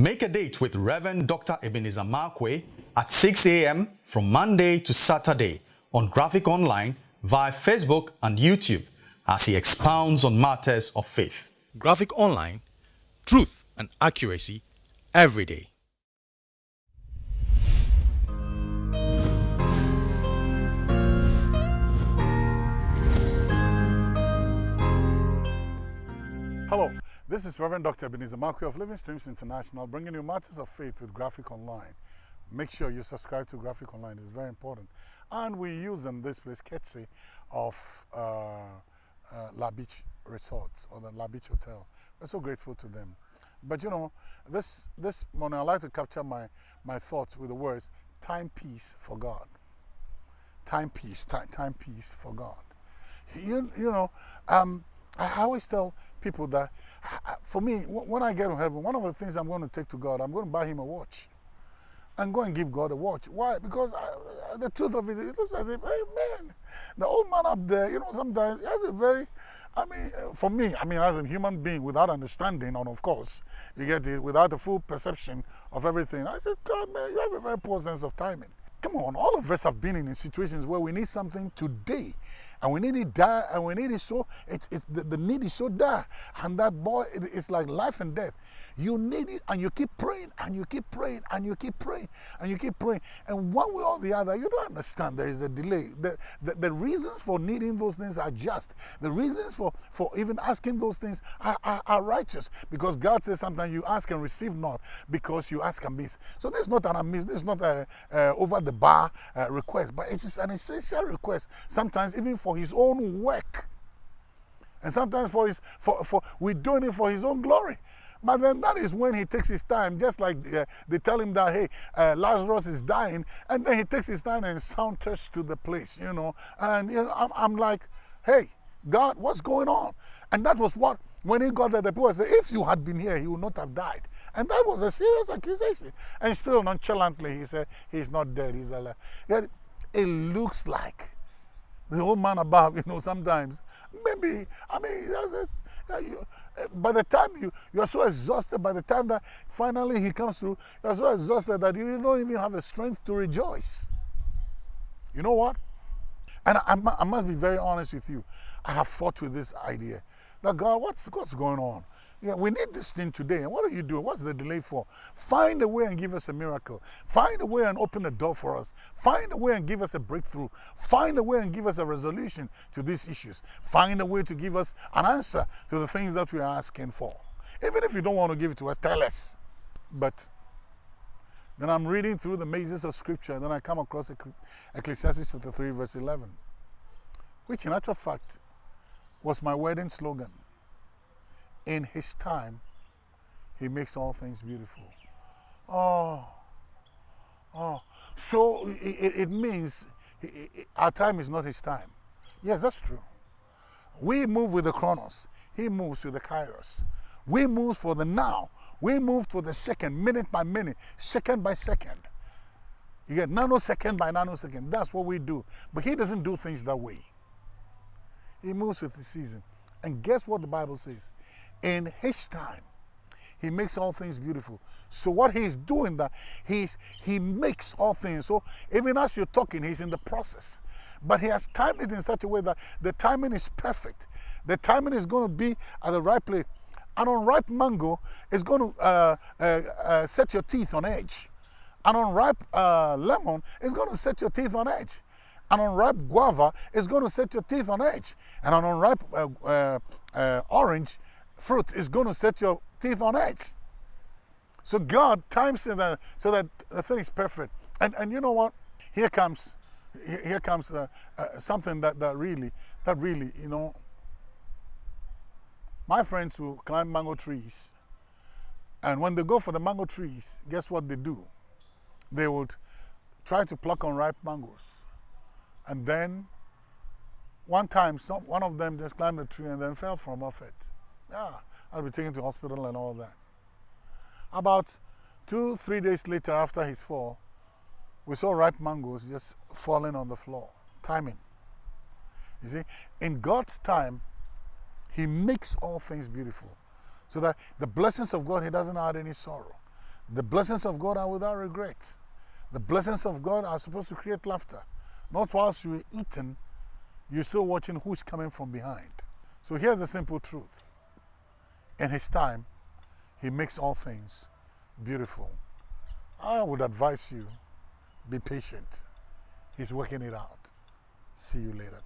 Make a date with Reverend Dr. Ebenezer Markwei at 6 a.m. from Monday to Saturday on Graphic Online via Facebook and YouTube as he expounds on matters of faith. Graphic Online, truth and accuracy every day. This is Reverend Dr. Ebenezer Markwei of Living Streams International bringing you matters of faith with Graphic Online. Make sure you subscribe to Graphic Online, it's very important. And we use in this place courtesy of uh, uh, La Beach Resorts or the La Beach Hotel. We're so grateful to them. But you know, this, this morning I'd like to capture my, my thoughts with the words time peace for God. Time peace, time, time peace for God. You, you know, um, I always tell people that for me, when I get to heaven, one of the things I'm going to take to God, I'm going to buy him a watch and go and give God a watch. Why? Because I, the truth of it, it looks as if, hey man, the old man up there, you know, sometimes he has a very, I mean, uh, for me, I mean, as a human being without understanding, and of course, you get it, without the full perception of everything, I said, God, man, you have a very poor sense of timing. Come on, all of us have been in situations where we need something today and we need it die and we need it so it's, it the, the need is so dire. And that boy it, it's like life and death. You need it and you keep praying and you keep praying and you keep praying and you keep praying. And one way or the other you don't understand there is a delay. The, the, the reasons for needing those things are just. The reasons for for even asking those things are, are, are righteous. Because god says sometimes you ask and receive not because you ask and miss so there's not an amiss this is not a, a over the bar uh, request but it is an essential request. Sometimes even for for his own work. And sometimes for his, for, for, we're doing it for his own glory. But then that is when he takes his time, just like uh, they tell him that, hey, uh, Lazarus is dying, and then he takes his time and saunters to the place, you know. And you know, I'm, I'm like, hey, God, what's going on? And that was what, when he got there, the people said, if you had been here, he would not have died. And that was a serious accusation. And still nonchalantly, he said, he's not dead, he's alive. It looks like the old man above, you know, sometimes. Maybe, I mean, you, eh, by the time you, you are so exhausted, by the time that finally he comes through, you are so exhausted that you don't even have the strength to rejoice. You know what? And I, I must be very honest with you. I have fought with this idea that God, what's, what's going on? Yeah, we need this thing today. And what are you doing? What's the delay for? Find a way and give us a miracle. Find a way and open a door for us. Find a way and give us a breakthrough. Find a way and give us a resolution to these issues. Find a way to give us an answer to the things that we are asking for. Even if you don't want to give it to us, tell us. But then I'm reading through the mazes of scripture and then I come across Ecclesiastes chapter 3 verse 11, which in actual fact was my wedding slogan in his time, he makes all things beautiful. Oh, oh. So it, it means our time is not his time. Yes, that's true. We move with the chronos. He moves with the kairos. We move for the now. We move for the second, minute by minute, second by second. You get nanosecond by nanosecond. That's what we do. But he doesn't do things that way. He moves with the season. And guess what the Bible says? in his time he makes all things beautiful. So what he's doing that he's he makes all things. So even as you're talking he's in the process. But he has timed it in such a way that the timing is perfect. The timing is going to be at the right place. An unripe mango is going to uh, uh, uh, set your teeth on edge. And an unripe uh, lemon is going to set your teeth on edge an unripe guava is going to set your teeth on edge and an unripe uh, uh, orange fruit is going to set your teeth on edge. So God times it that, so that the thing is perfect. And, and you know what? Here comes, here comes uh, uh, something that, that really, that really, you know, my friends who climb mango trees, and when they go for the mango trees, guess what they do? They would try to pluck unripe mangoes. And then one time, some, one of them just climbed a tree and then fell from off it. Yeah, I'll be taken to hospital and all that. About two, three days later after his fall, we saw ripe mangoes just falling on the floor. Timing. You see, in God's time, He makes all things beautiful. So that the blessings of God, He doesn't add any sorrow. The blessings of God are without regrets. The blessings of God are supposed to create laughter. Not whilst you're eating, you're still watching who's coming from behind. So here's the simple truth. In His time, He makes all things beautiful. I would advise you be patient. He's working it out. See you later.